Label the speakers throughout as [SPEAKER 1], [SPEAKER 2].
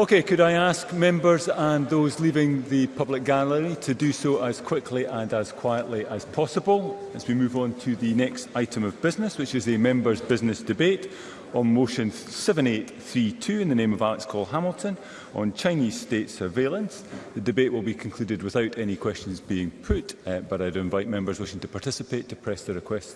[SPEAKER 1] Okay, could I ask members and those leaving the public gallery to do so as quickly and as quietly as possible as we move on to the next item of business, which is a members' business debate on motion 7832 in the name of Alex Cole Hamilton on Chinese state surveillance. The debate will be concluded without any questions being put, uh, but I'd invite members wishing to participate to press the request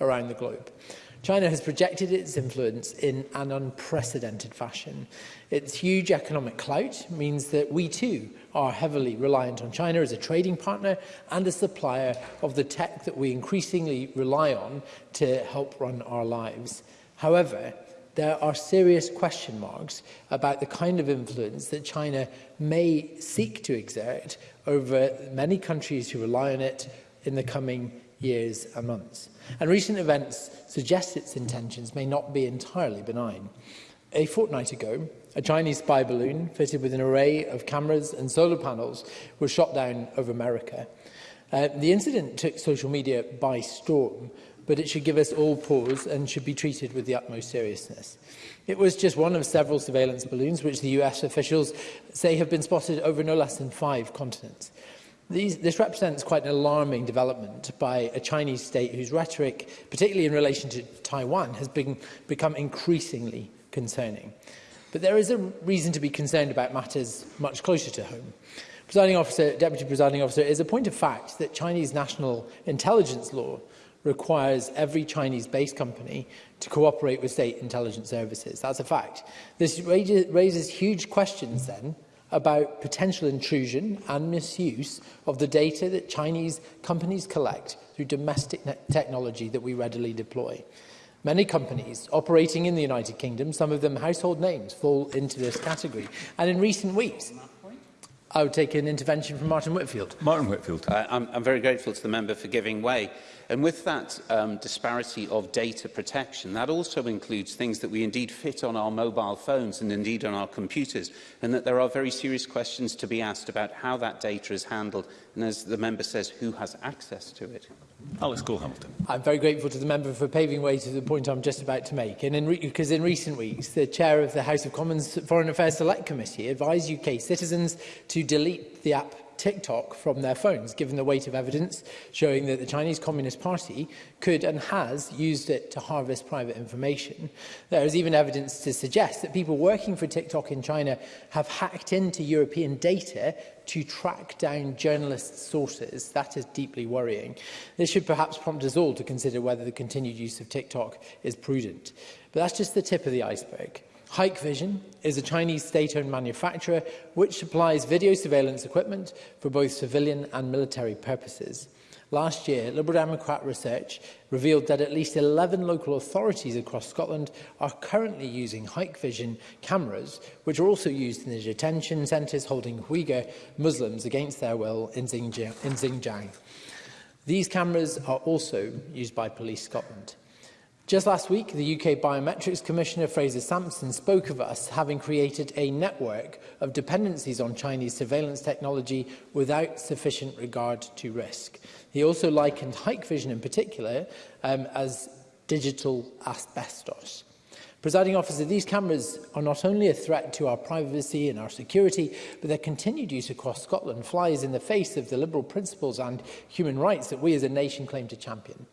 [SPEAKER 1] around
[SPEAKER 2] the globe. China has projected its influence in an unprecedented fashion. Its huge economic clout means that we too are heavily reliant on China as a trading partner and a supplier of the tech that we increasingly rely on to help run our lives. However, there are serious question marks about the kind of influence that China may seek to exert over many countries who rely on it in the coming years and months. And recent events suggest its intentions may not be entirely benign. A fortnight ago, a Chinese spy balloon fitted with an array of cameras and solar panels was shot down over America. Uh, the incident took social media by storm, but it should give us all pause and should be treated with the utmost seriousness. It was just one of several surveillance balloons which the US officials say have been spotted over no less than five continents. These, this represents quite an alarming development by a Chinese state whose rhetoric, particularly in relation to Taiwan, has been, become increasingly concerning. But there is a reason to be concerned about matters much closer to home. Presiding officer, Deputy Presiding Officer, it is a point of fact that Chinese national intelligence law requires every Chinese-based company to cooperate with state intelligence services. That's a fact. This raises huge questions then about potential intrusion and misuse of the data that Chinese companies collect through domestic technology that we readily deploy. Many companies operating in the United Kingdom, some of them household names, fall into this category. And in recent weeks, I would take an intervention from Martin Whitfield.
[SPEAKER 1] Martin Whitfield.
[SPEAKER 3] I, I'm, I'm very grateful to the member for giving way. And with that um, disparity of data protection, that also includes things that we indeed fit on our mobile phones and indeed on our computers, and that there are very serious questions to be asked about how that data is handled, and as the member says, who has access to it.
[SPEAKER 1] Alex Cole Hamilton.
[SPEAKER 2] I'm very grateful to the member for paving way to the point I'm just about to make. And in because in recent weeks, the chair of the House of Commons Foreign Affairs Select Committee advised UK citizens to delete the app TikTok from their phones, given the weight of evidence showing that the Chinese Communist Party could and has used it to harvest private information. There is even evidence to suggest that people working for TikTok in China have hacked into European data to track down journalist sources. That is deeply worrying. This should perhaps prompt us all to consider whether the continued use of TikTok is prudent. But that's just the tip of the iceberg. Hikvision is a Chinese state-owned manufacturer which supplies video surveillance equipment for both civilian and military purposes. Last year, Liberal Democrat research revealed that at least 11 local authorities across Scotland are currently using Hike Vision cameras, which are also used in the detention centres holding Uyghur Muslims against their will In Xinjiang. These cameras are also used by Police Scotland. Just last week, the UK Biometrics Commissioner Fraser Sampson spoke of us having created a network of dependencies on Chinese surveillance technology without sufficient regard to risk. He also likened Hikvision in particular um, as digital asbestos. Presiding officer, these cameras are not only a threat to our privacy and our security, but their continued use across Scotland flies in the face of the liberal principles and human rights that we as a nation claim to champion.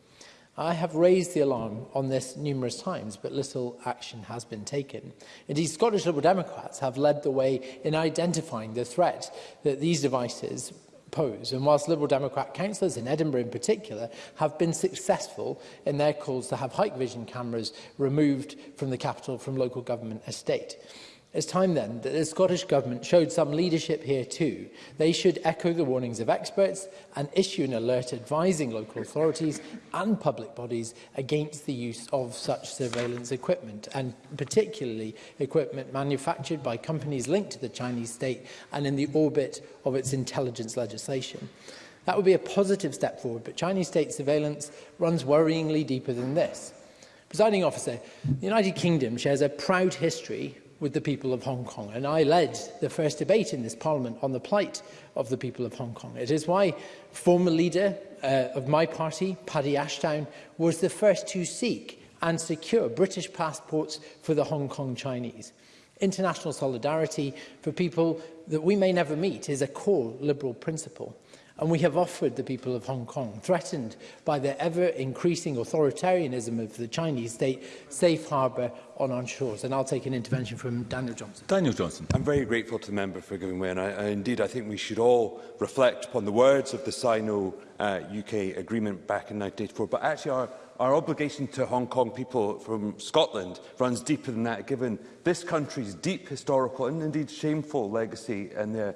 [SPEAKER 2] I have raised the alarm on this numerous times, but little action has been taken. Indeed, Scottish Liberal Democrats have led the way in identifying the threat that these devices pose. And whilst Liberal Democrat councillors in Edinburgh in particular have been successful in their calls to have hike vision cameras removed from the capital from local government estate. It's time then that the Scottish Government showed some leadership here too. They should echo the warnings of experts and issue an alert advising local authorities and public bodies against the use of such surveillance equipment and particularly equipment manufactured by companies linked to the Chinese state and in the orbit of its intelligence legislation. That would be a positive step forward, but Chinese state surveillance runs worryingly deeper than this. Presiding officer, the United Kingdom shares a proud history with the people of Hong Kong. And I led the first debate in this parliament on the plight of the people of Hong Kong. It is why former leader uh, of my party, Paddy Ashdown, was the first to seek and secure British passports for the Hong Kong Chinese. International solidarity for people that we may never meet is a core liberal principle. And we have offered the people of Hong Kong, threatened by the ever-increasing authoritarianism of the Chinese state, safe harbour on our shores. And I'll take an intervention from Daniel Johnson.
[SPEAKER 1] Daniel Johnson.
[SPEAKER 4] I'm very grateful to the member for giving way. And I, I, indeed, I think we should all reflect upon the words of the Sino-UK uh, agreement back in 1984, but actually our our obligation to Hong Kong people from Scotland runs deeper than that, given this country's deep historical and indeed shameful legacy in the,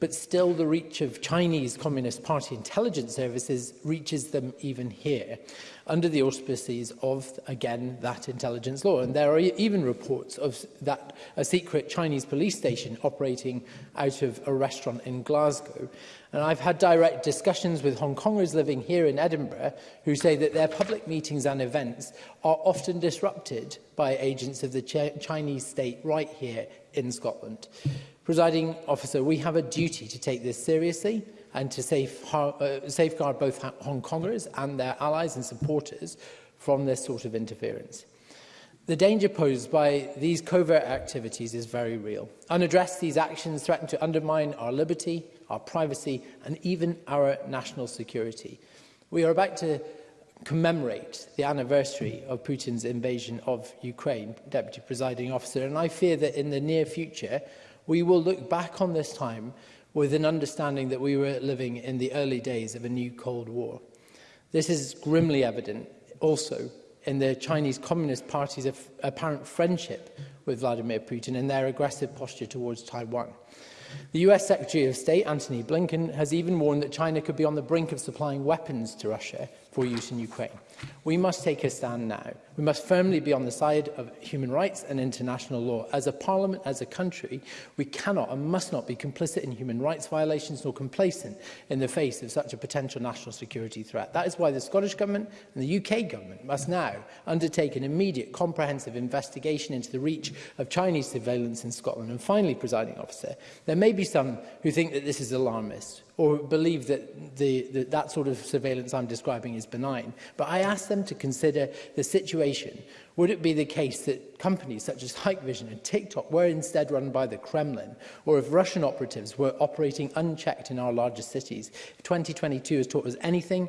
[SPEAKER 2] But still the reach of Chinese Communist Party intelligence services reaches them even here under the auspices of, again, that intelligence law. And there are e-, even reports of that a secret Chinese police station operating out of a restaurant in Glasgow. And I've had direct discussions with Hong Kongers living here in Edinburgh who say that their public meetings and events are often disrupted by agents of the Ch Chinese state right here in Scotland. Presiding officer, we have a duty to take this seriously and to safe, uh, safeguard both Hong Kongers and their allies and supporters from this sort of interference. The danger posed by these covert activities is very real. Unaddressed, these actions threaten to undermine our liberty, our privacy and even our national security. We are about to commemorate the anniversary of Putin's invasion of Ukraine, Deputy Presiding Officer, and I fear that in the near future we will look back on this time with an understanding that we were living in the early days of a new Cold War. This is grimly evident also in the Chinese Communist Party's apparent friendship with Vladimir Putin and their aggressive posture towards Taiwan. The US Secretary of State, Antony Blinken, has even warned that China could be on the brink of supplying weapons to Russia for use in Ukraine. We must take a stand now. We must firmly be on the side of human rights and international law. As a parliament, as a country, we cannot and must not be complicit in human rights violations nor complacent in the face of such a potential national security threat. That is why the Scottish Government and the UK Government must now undertake an immediate comprehensive investigation into the reach of Chinese surveillance in Scotland. And finally, presiding officer, there may be some who think that this is alarmist or believe that the, the, that sort of surveillance I'm describing is benign. But I asked them to consider the situation. Would it be the case that companies such as Hikvision and TikTok were instead run by the Kremlin, or if Russian operatives were operating unchecked in our largest cities? If 2022 has taught us anything,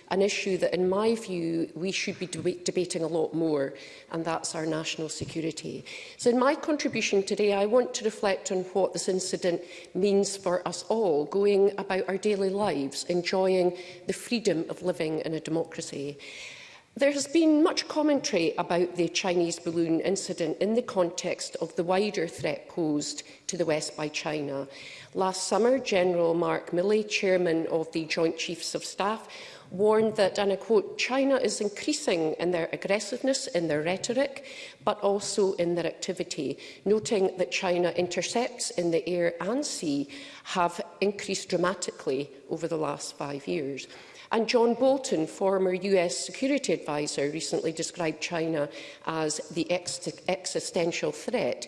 [SPEAKER 5] an issue that, in my view, we should be deb debating a lot more, and that's our national security. So in my contribution today, I want to reflect on what this incident means for us all, going about our daily lives, enjoying the freedom of living in a democracy. There has been much commentary about the Chinese balloon incident in the context of the wider threat posed to the West by China. Last summer, General Mark Milley, chairman of the Joint Chiefs of Staff, warned that, and I quote, China is increasing in their aggressiveness, in their rhetoric, but also in their activity, noting that China intercepts in the air and sea have increased dramatically over the last five years. And John Bolton, former US security advisor, recently described China as the ex existential threat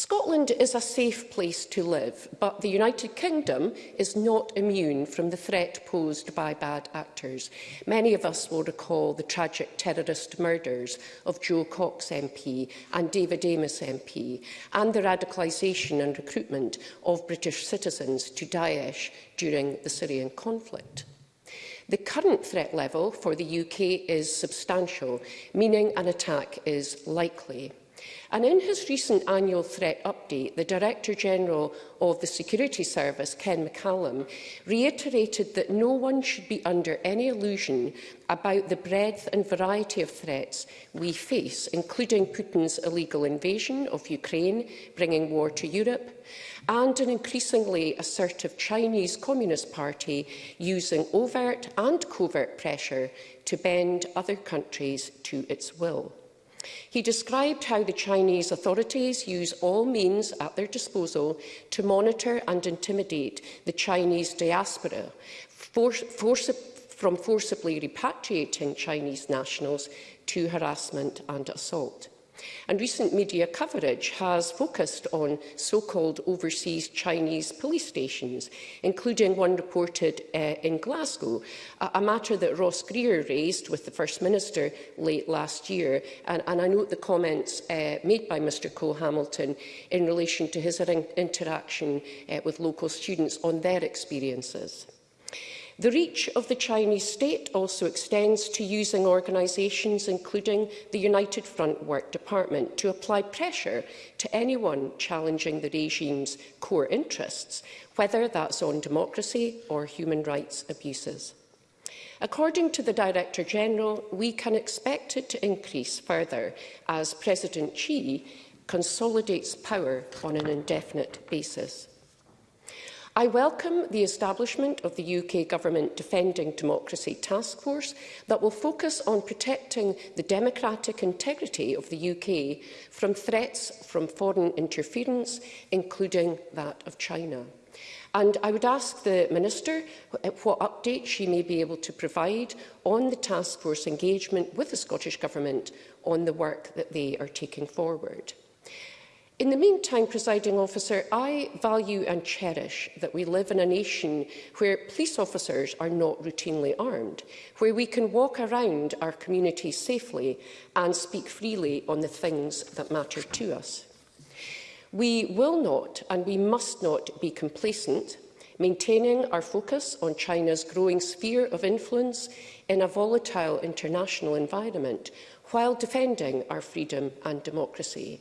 [SPEAKER 5] Scotland is a safe place to live, but the United Kingdom is not immune from the threat posed by bad actors. Many of us will recall the tragic terrorist murders of Joe Cox MP and David Amos MP, and the radicalisation and recruitment of British citizens to Daesh during the Syrian conflict. The current threat level for the UK is substantial, meaning an attack is likely. And in his recent annual threat update, the Director-General of the Security Service, Ken McCallum, reiterated that no one should be under any illusion about the breadth and variety of threats we face, including Putin's illegal invasion of Ukraine, bringing war to Europe, and an increasingly assertive Chinese Communist Party using overt and covert pressure to bend other countries to its will. He described how the Chinese authorities use all means at their disposal to monitor and intimidate the Chinese diaspora, for, forci from forcibly repatriating Chinese nationals to harassment and assault. And recent media coverage has focused on so-called overseas Chinese police stations, including one reported uh, in Glasgow, a, a matter that Ross Greer raised with the First Minister late last year. And, and I note the comments uh, made by Mr Cole Hamilton in relation to his interaction uh, with local students on their experiences. The reach of the Chinese state also extends to using organisations, including the United Front Work Department, to apply pressure to anyone challenging the regime's core interests, whether that's on democracy or human rights abuses. According to the Director-General, we can expect it to increase further as President Xi consolidates power on an indefinite basis. I welcome the establishment of the UK Government Defending Democracy Task Force that will focus on protecting the democratic integrity of the UK from threats from foreign interference, including that of China. And I would ask the Minister what update she may be able to provide on the task force engagement with the Scottish Government on the work that they are taking forward. In the meantime, presiding officer, I value and cherish that we live in a nation where police officers are not routinely armed, where we can walk around our community safely and speak freely on the things that matter to us. We will not and we must not be complacent, maintaining our focus on China's growing sphere of influence in a volatile international environment while defending our freedom and democracy.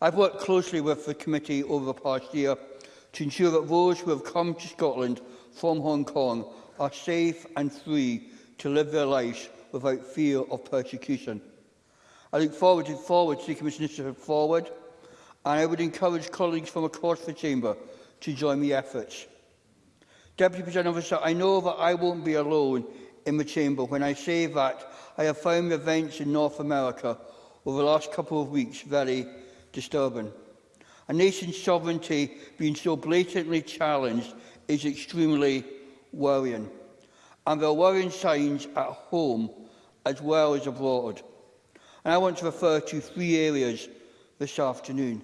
[SPEAKER 6] I've worked closely with the committee over the past year to ensure that those who have come to Scotland from Hong Kong are safe and free to live their lives without fear of persecution. I look forward to forward to the Commission's initiative forward, and I would encourage colleagues from across the Chamber to join the efforts. Deputy President Officer, I know that I won't be alone in the Chamber when I say that I have found the events in North America over the last couple of weeks very disturbing. A nation's sovereignty being so blatantly challenged is extremely worrying. And there are worrying signs at home as well as abroad. And I want to refer to three areas this afternoon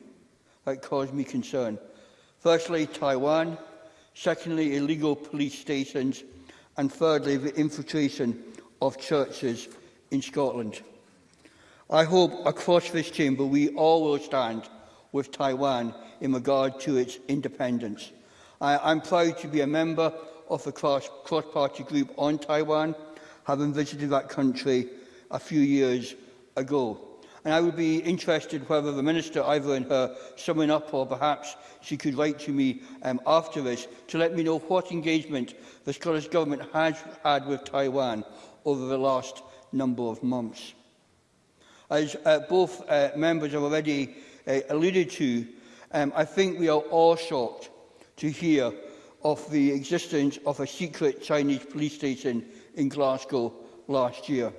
[SPEAKER 6] that cause me concern. Firstly, Taiwan. Secondly, illegal police stations. And thirdly, the infiltration of churches in Scotland. I hope across this chamber we all will stand with Taiwan in regard to its independence. I am proud to be a member of the cross-party cross group on Taiwan, having visited that country a few years ago. And I would be interested whether the Minister, either in her summing up or perhaps she could write to me um, after this, to let me know what engagement the Scottish Government has had with Taiwan over the last number of months. As uh, both uh, members have already uh, alluded to, um, I think we are all shocked to hear of the existence of a secret Chinese police station in Glasgow last year.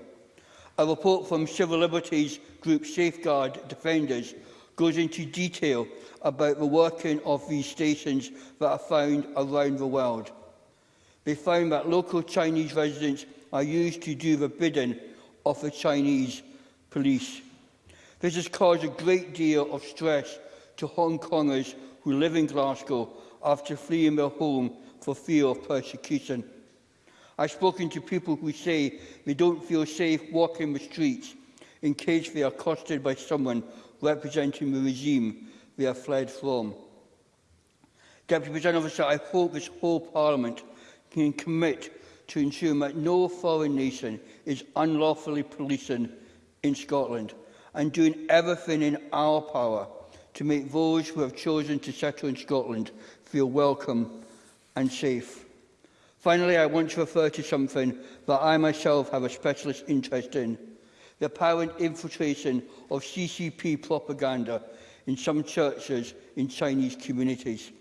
[SPEAKER 6] A report from Civil Liberties Group Safeguard Defenders goes into detail about the working of these stations that are found around the world. They found that local Chinese residents are used to do the bidding of the Chinese police. This has caused a great deal of stress to Hong Kongers who live in Glasgow after fleeing their home for fear of persecution. I've spoken to people who say they don't feel safe walking the streets in case they are accosted by someone representing the regime they have fled from. Deputy President Officer, I hope this whole Parliament can commit to ensure that no foreign nation is unlawfully policing in Scotland and doing everything in our power to make those who have chosen to settle in Scotland feel welcome and safe. Finally, I want to refer to something that I myself have a specialist interest in, the apparent infiltration of CCP propaganda in some churches in Chinese communities.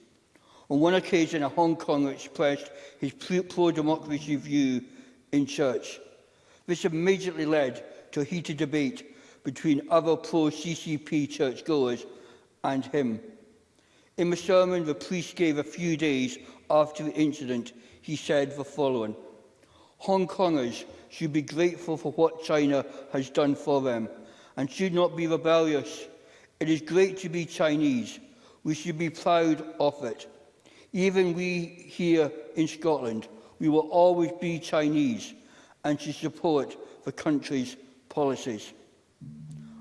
[SPEAKER 6] On one occasion, a Hong Kong expressed his pro-democracy view in church. This immediately led to heat a debate between other pro-CCP churchgoers and him. In the sermon the priest gave a few days after the incident, he said the following, Hong Kongers should be grateful for what China has done for them and should not be rebellious. It is great to be Chinese. We should be proud of it. Even we here in Scotland, we will always be Chinese and should support the country's policies.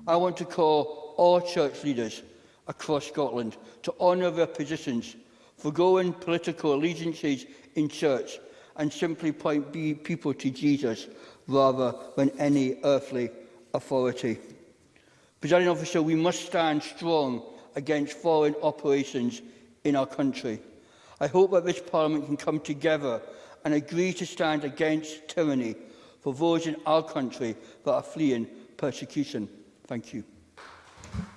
[SPEAKER 6] I want to call all church leaders across Scotland to honour their positions, forgoing political allegiances in church and simply point people to Jesus rather than any earthly authority. Presiding officer, we must stand strong against foreign operations in our country. I hope that this Parliament can come together and agree to stand against tyranny for those in our country that are fleeing persecution. Thank you.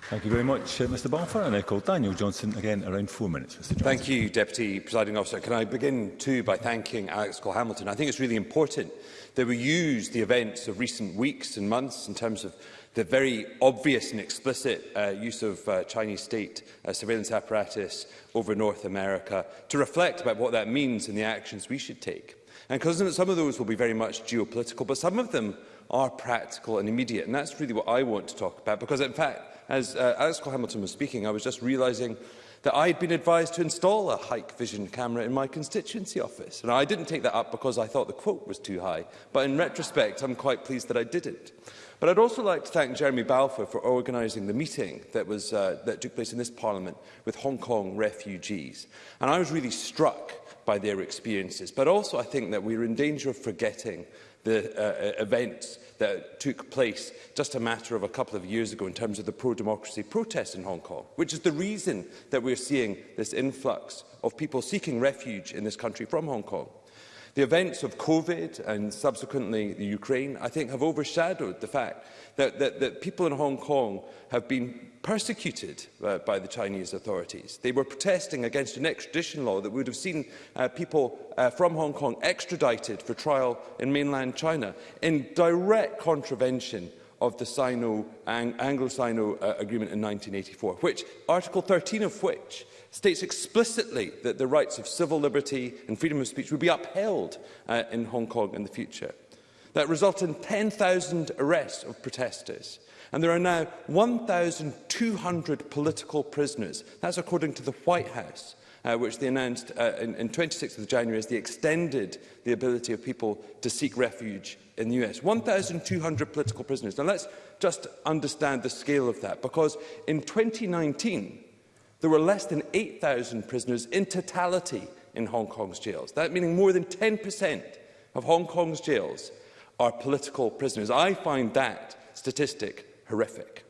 [SPEAKER 1] Thank you very much, uh, Mr Balfour. And I uh, call Daniel Johnson again around four minutes. Mr Johnson.
[SPEAKER 4] Thank you, Deputy Presiding Officer. Can I begin too by thanking Alex Cole-Hamilton? I think it's really important that we use the events of recent weeks and months in terms of the very obvious and explicit uh, use of uh, Chinese state uh, surveillance apparatus over North America to reflect about what that means and the actions we should take. And some of those will be very much geopolitical, but some of them are practical and immediate. And that's really what I want to talk about, because in fact, as uh, Alex Cole Hamilton was speaking, I was just realising that I had been advised to install a Hike Vision camera in my constituency office. And I didn't take that up because I thought the quote was too high, but in retrospect, I'm quite pleased that I didn't. But I'd also like to thank Jeremy Balfour for organising the meeting that, was, uh, that took place in this parliament with Hong Kong refugees. And I was really struck by their experiences. But also I think that we're in danger of forgetting the uh, uh, events that took place just a matter of a couple of years ago in terms of the pro-democracy protests in Hong Kong, which is the reason that we're seeing this influx of people seeking refuge in this country from Hong Kong. The events of COVID and subsequently the Ukraine, I think, have overshadowed the fact that, that, that people in Hong Kong have been persecuted uh, by the Chinese authorities. They were protesting against an extradition law that would have seen uh, people uh, from Hong Kong extradited for trial in mainland China in direct contravention of the Sino, Ang Anglo-Sino uh, agreement in 1984, which Article 13 of which states explicitly that the rights of civil liberty and freedom of speech would be upheld uh, in Hong Kong in the future. That resulted in 10,000 arrests of protesters. And there are now 1,200 political prisoners. That's according to the White House, uh, which they announced uh, in, in 26th of January as they extended the ability of people to seek refuge in the US. 1,200 political prisoners. Now let's just understand the scale of that, because in 2019, there were less than 8,000 prisoners in totality in Hong Kong's jails. That meaning more than 10% of Hong Kong's jails are political prisoners. I find that statistic horrific.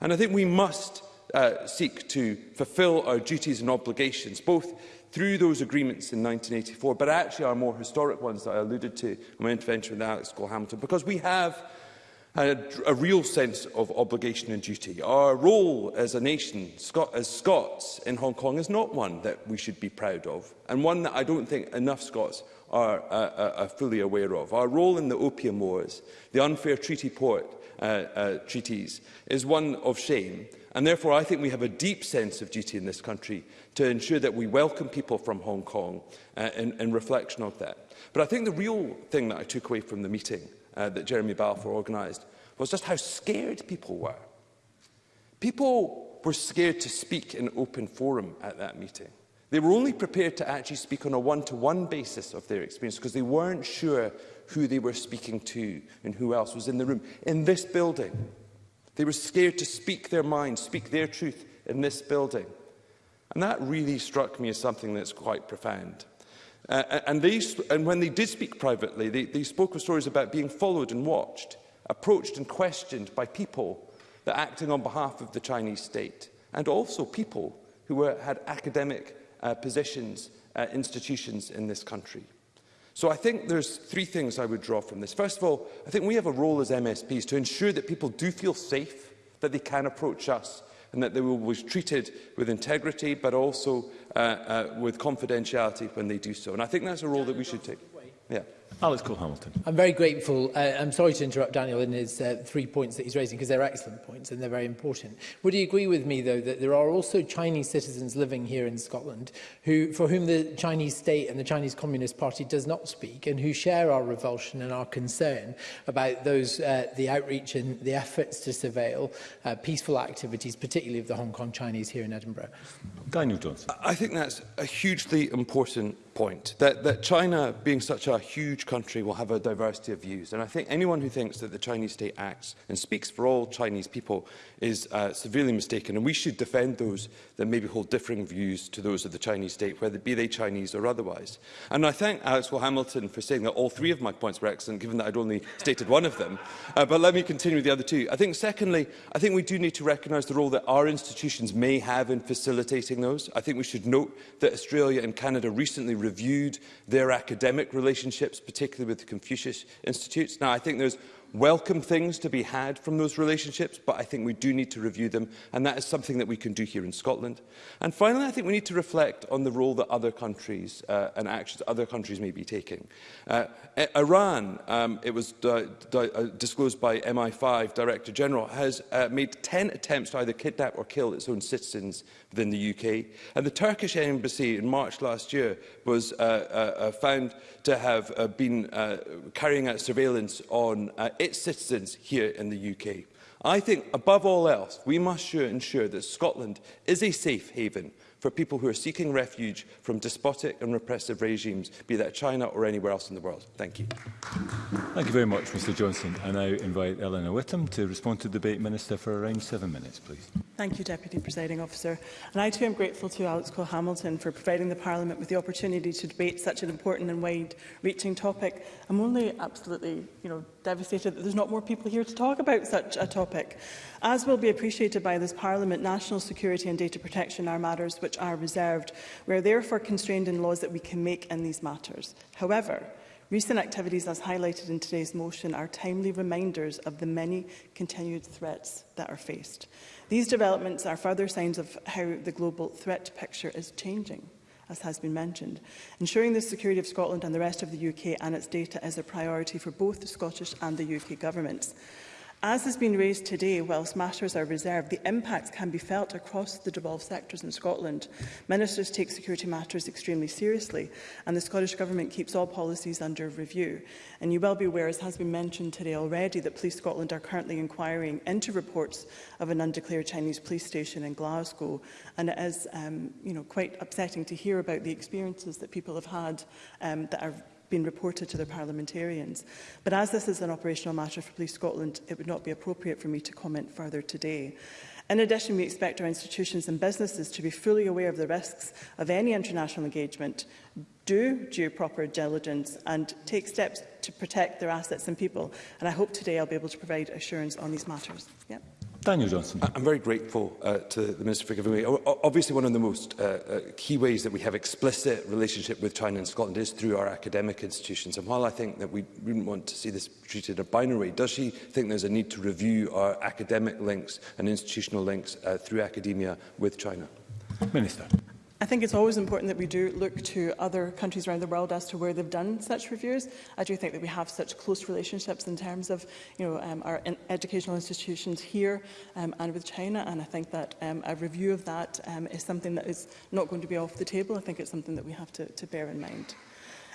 [SPEAKER 4] And I think we must uh, seek to fulfil our duties and obligations, both through those agreements in 1984, but actually our more historic ones that I alluded to in my intervention with Alex Cole-Hamilton, because we have a, a real sense of obligation and duty. Our role as a nation, Scot as Scots in Hong Kong, is not one that we should be proud of, and one that I don't think enough Scots are, uh, are fully aware of. Our role in the opium wars, the unfair treaty port uh, uh, treaties, is one of shame, and therefore I think we have a deep sense of duty in this country to ensure that we welcome people from Hong Kong uh, in, in reflection of that. But I think the real thing that I took away from the meeting – uh, that Jeremy Balfour organised was just how scared people were. People were scared to speak in open forum at that meeting. They were only prepared to actually speak on a one-to-one -one basis of their experience because they weren't sure who they were speaking to and who else was in the room. In this building, they were scared to speak their mind, speak their truth in this building. And that really struck me as something that's quite profound. Uh, uh, and, they, and when they did speak privately, they, they spoke of stories about being followed and watched, approached and questioned by people that acting on behalf of the Chinese state, and also people who were, had academic uh, positions, uh, institutions in this country. So I think there's three things I would draw from this. First of all, I think we have a role as MSPs to ensure that people do feel safe, that they can approach us, and that they will be treated with integrity but also uh, uh, with confidentiality when they do so. And I think that's a role that we should take. Yeah.
[SPEAKER 1] Alex Cole Hamilton.
[SPEAKER 2] I'm very grateful. Uh, I'm sorry to interrupt Daniel in his uh, three points that he's raising because they're excellent points and they're very important. Would you agree with me though that there are also Chinese citizens living here in Scotland who for whom the Chinese state and the Chinese Communist Party does not speak and who share our revulsion and our concern about those uh, the outreach and the efforts to surveil uh, peaceful activities particularly of the Hong Kong Chinese here in Edinburgh?
[SPEAKER 1] Daniel Johnson.
[SPEAKER 4] I think that's a hugely important point that that China being such a huge huge country will have a diversity of views. And I think anyone who thinks that the Chinese state acts and speaks for all Chinese people is uh, severely mistaken. And we should defend those that maybe hold differing views to those of the Chinese state, whether be they Chinese or otherwise. And I thank Alex Will Hamilton for saying that all three of my points were excellent, given that I'd only stated one of them. Uh, but let me continue with the other two. I think, secondly, I think we do need to recognise the role that our institutions may have in facilitating those. I think we should note that Australia and Canada recently reviewed their academic relationships particularly with the Confucius Institutes. Now, I think there's welcome things to be had from those relationships, but I think we do need to review them, and that is something that we can do here in Scotland. And finally, I think we need to reflect on the role that other countries uh, and actions other countries may be taking. Uh, Iran, um, it was uh, disclosed by MI5 Director General, has uh, made 10 attempts to either kidnap or kill its own citizens within the UK. And the Turkish embassy in March last year was uh, uh, uh, found to have uh, been uh, carrying out surveillance on uh, its citizens here in the UK. I think, above all else, we must sure ensure that Scotland is a safe haven for people who are seeking refuge from despotic and repressive regimes, be that China or anywhere else in the world. Thank you.
[SPEAKER 1] Thank you very much, Mr Johnson. I now invite Eleanor Whittam to respond to the debate, Minister, for around seven minutes, please.
[SPEAKER 7] Thank you, Deputy Presiding Officer. And I too am grateful to Alex Cole-Hamilton for providing the Parliament with the opportunity to debate such an important and wide-reaching topic. I'm only absolutely you know, devastated that there's not more people here to talk about such a topic. As will be appreciated by this Parliament, national security and data protection are matters which are reserved. We are therefore constrained in laws that we can make in these matters. However, Recent activities, as highlighted in today's motion, are timely reminders of the many continued threats that are faced. These developments are further signs of how the global threat picture is changing as has been mentioned. Ensuring the security of Scotland and the rest of the UK and its data is a priority for both the Scottish and the UK governments. As has been raised today, whilst matters are reserved, the impacts can be felt across the devolved sectors in Scotland. Ministers take security matters extremely seriously, and the Scottish Government keeps all policies under review. And you will be aware, as has been mentioned today already, that Police Scotland are currently inquiring into reports of an undeclared Chinese police station in Glasgow. And it is um, you know, quite upsetting to hear about the experiences that people have had um, that are been reported to their parliamentarians. But as this is an operational matter for Police Scotland, it would not be appropriate for me to comment further today. In addition, we expect our institutions and businesses to be fully aware of the risks of any international engagement, do due proper diligence and take steps to protect their assets and people. And I hope today I'll be able to provide assurance on these matters. Yep.
[SPEAKER 1] Daniel Johnson.
[SPEAKER 4] I'm very grateful uh, to the Minister for giving me. Obviously, one of the most uh, uh, key ways that we have explicit relationship with China and Scotland is through our academic institutions. And while I think that we wouldn't want to see this treated in a binary way, does she think there's a need to review our academic links and institutional links uh, through academia with China?
[SPEAKER 1] Minister.
[SPEAKER 7] I think it's always important that we do look to other countries around the world as to where they've done such reviews. I do think that we have such close relationships in terms of you know, um, our in educational institutions here um, and with China, and I think that um, a review of that um, is something that is not going to be off the table. I think it's something that we have to, to bear in mind.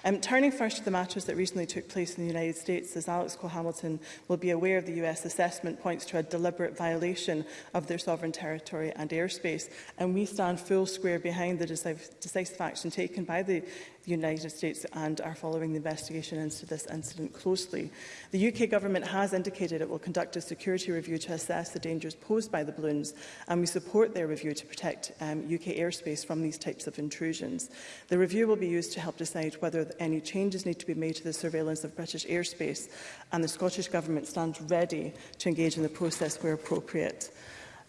[SPEAKER 7] Um, turning first to the matters that recently took place in the United States, as Alex Cole-Hamilton will be aware, of the US assessment points to a deliberate violation of their sovereign territory and airspace, and we stand full square behind the decisive action taken by the the United States and are following the investigation into this incident closely. The UK government has indicated it will conduct a security review to assess the dangers posed by the balloons, and we support their review to protect um, UK airspace from these types of intrusions. The review will be used to help decide whether any changes need to be made to the surveillance of British airspace, and the Scottish Government stands ready to engage in the process where appropriate.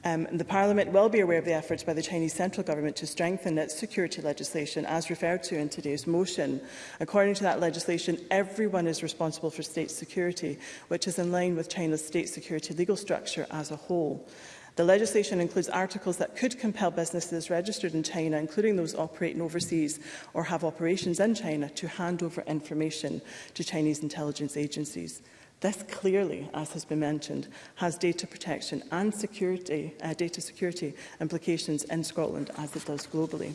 [SPEAKER 7] Um, the Parliament will be aware of the efforts by the Chinese central government to strengthen its security legislation, as referred to in today's motion. According to that legislation, everyone is responsible for state security, which is in line with China's state security legal structure as a whole. The legislation includes articles that could compel businesses registered in China, including those operating overseas or have operations in China, to hand over information to Chinese intelligence agencies. This clearly, as has been mentioned, has data protection and security, uh, data security implications in Scotland as it does globally.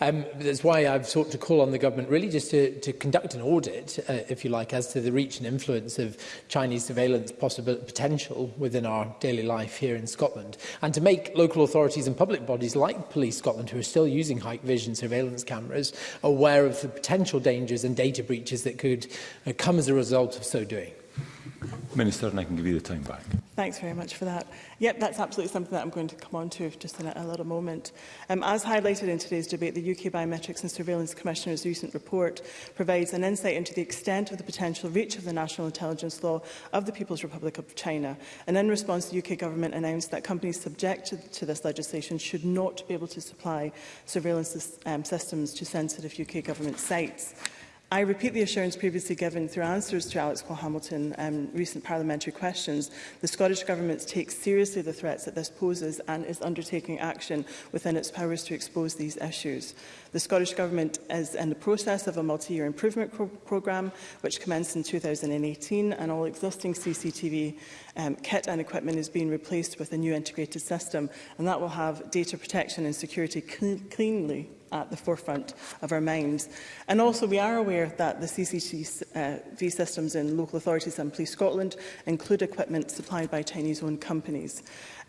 [SPEAKER 7] Um,
[SPEAKER 2] that's why I've sought to call on the government really just to, to conduct an audit, uh, if you like, as to the reach and influence of Chinese surveillance possible potential within our daily life here in Scotland, and to make local authorities and public bodies like Police Scotland, who are still using high vision surveillance cameras, aware of the potential dangers and data breaches that could that come as a result of so doing.
[SPEAKER 1] Minister, and I can give you the time back.
[SPEAKER 7] Thanks very much for that. Yep, that's absolutely something that I'm going to come on to just in a, a little moment. Um, as highlighted in today's debate, the UK Biometrics and Surveillance Commissioner's recent report provides an insight into the extent of the potential reach of the national intelligence law of the People's Republic of China. And in response, the UK government announced that companies subject to this legislation should not be able to supply surveillance um, systems to sensitive UK government sites. I repeat the assurance previously given through answers to Alex Paul Hamilton um, recent parliamentary questions. The Scottish Government takes seriously the threats that this poses and is undertaking action within its powers to expose these issues. The Scottish Government is in the process of a multi-year improvement pro programme which commenced in 2018 and all existing CCTV um, kit and equipment is being replaced with a new integrated system and that will have data protection and security cl cleanly at the forefront of our minds. And also we are aware that the CCTV uh, systems in local authorities and Police Scotland include equipment supplied by Chinese-owned companies.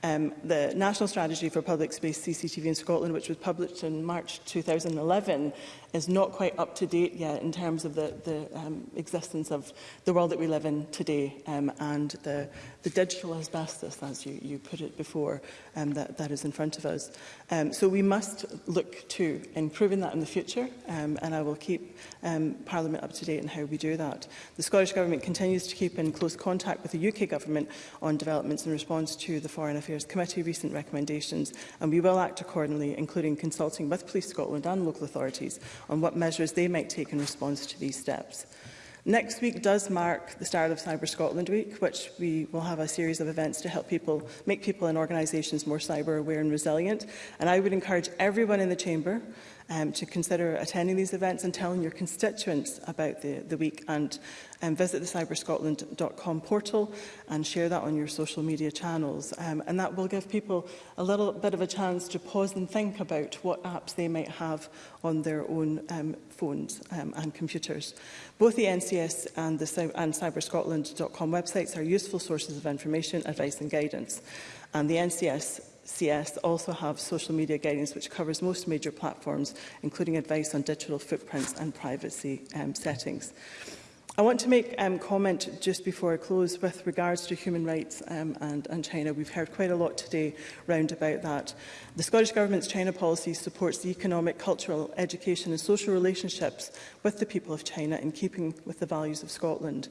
[SPEAKER 7] Um, the National Strategy for Public Space CCTV in Scotland, which was published in March 2011, is not quite up to date yet in terms of the, the um, existence of the world that we live in today um, and the, the digital asbestos, as you, you put it before, um, that, that is in front of us. Um, so we must look to improving that in the future, um, and I will keep um, Parliament up to date on how we do that. The Scottish Government continues to keep in close contact with the UK Government on developments in response to the Foreign Affairs Affairs Committee recent recommendations, and we will act accordingly, including consulting with Police Scotland and local authorities on what measures they might take in response to these steps. Next week does mark the start of Cyber Scotland Week, which we will have a series of events to help people, make people and organisations more cyber aware and resilient. And I would encourage everyone in the Chamber um, to consider attending these events and telling your constituents about the, the week and um, visit the cyberscotland.com portal and share that on your social media channels. Um, and that will give people a little bit of a chance to pause and think about what apps they might have on their own um, phones um, and computers. Both the NCS and, the, and cyberscotland.com websites are useful sources of information, advice and guidance. And the NCS CS also have social media guidance which covers most major platforms, including advice on digital footprints and privacy um, settings. I want to make um, comment just before I close with regards to human rights um, and, and China. We've heard quite a lot today round about that. The Scottish Government's China policy supports the economic, cultural, education and social relationships with the people of China in keeping with the values of Scotland.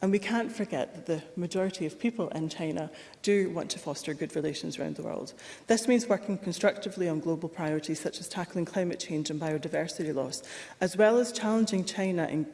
[SPEAKER 7] And we can't forget that the majority of people in China do want to foster good relations around the world. This means working constructively on global priorities such as tackling climate change and biodiversity loss, as well as challenging China in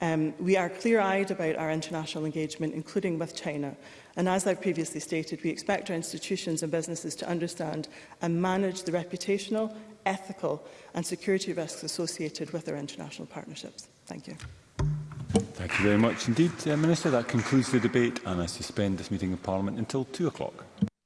[SPEAKER 7] Um, we are clear-eyed about our international engagement, including with China. And as I've previously stated, we expect our institutions and businesses to understand and manage the reputational, ethical and security risks associated with our international partnerships. Thank you.
[SPEAKER 1] Thank you very much indeed, uh, Minister. That concludes the debate and I suspend this meeting of Parliament until 2 o'clock.